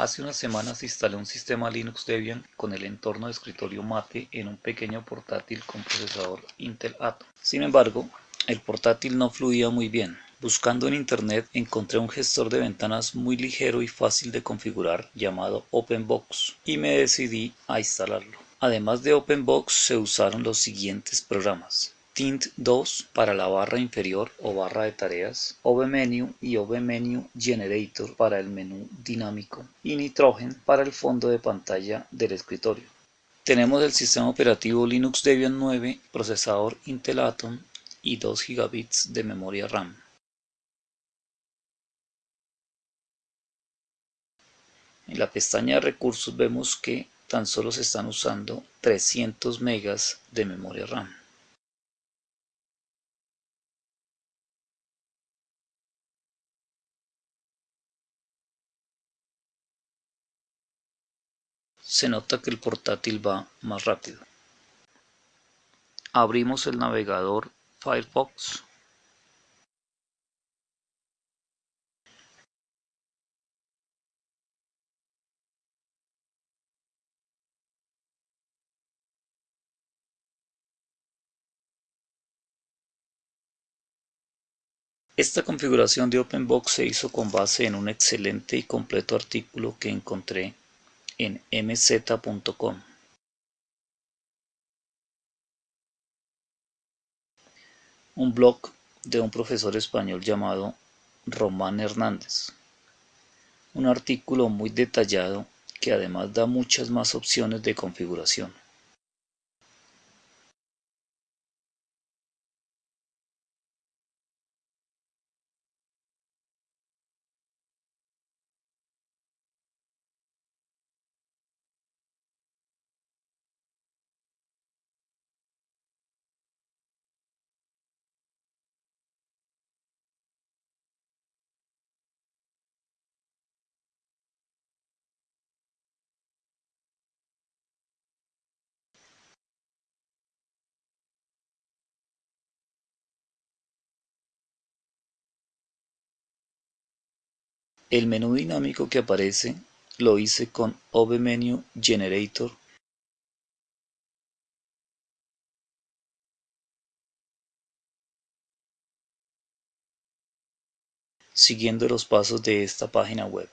Hace unas semanas instalé un sistema Linux Debian con el entorno de escritorio Mate en un pequeño portátil con procesador Intel Atom. Sin embargo, el portátil no fluía muy bien. Buscando en internet encontré un gestor de ventanas muy ligero y fácil de configurar llamado OpenBox y me decidí a instalarlo. Además de OpenBox se usaron los siguientes programas. Tint2 para la barra inferior o barra de tareas, OBMenu y OBMenu Generator para el menú dinámico y Nitrogen para el fondo de pantalla del escritorio. Tenemos el sistema operativo Linux Debian 9, procesador Intel Atom y 2 GB de memoria RAM. En la pestaña de recursos vemos que tan solo se están usando 300 megas de memoria RAM. Se nota que el portátil va más rápido. Abrimos el navegador Firefox. Esta configuración de OpenBox se hizo con base en un excelente y completo artículo que encontré en mz.com. Un blog de un profesor español llamado Román Hernández. Un artículo muy detallado que además da muchas más opciones de configuración. El menú dinámico que aparece lo hice con OBMenu Generator siguiendo los pasos de esta página web.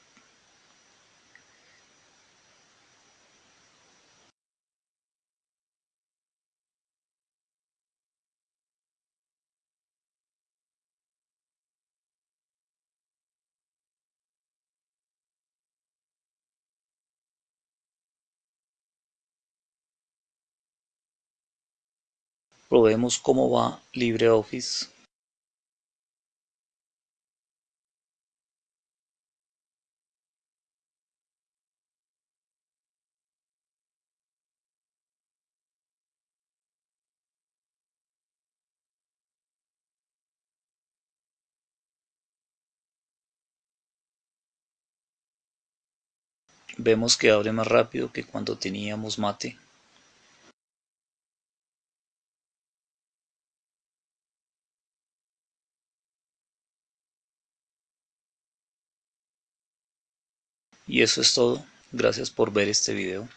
Probemos cómo va LibreOffice. Vemos que abre más rápido que cuando teníamos mate. Y eso es todo. Gracias por ver este video.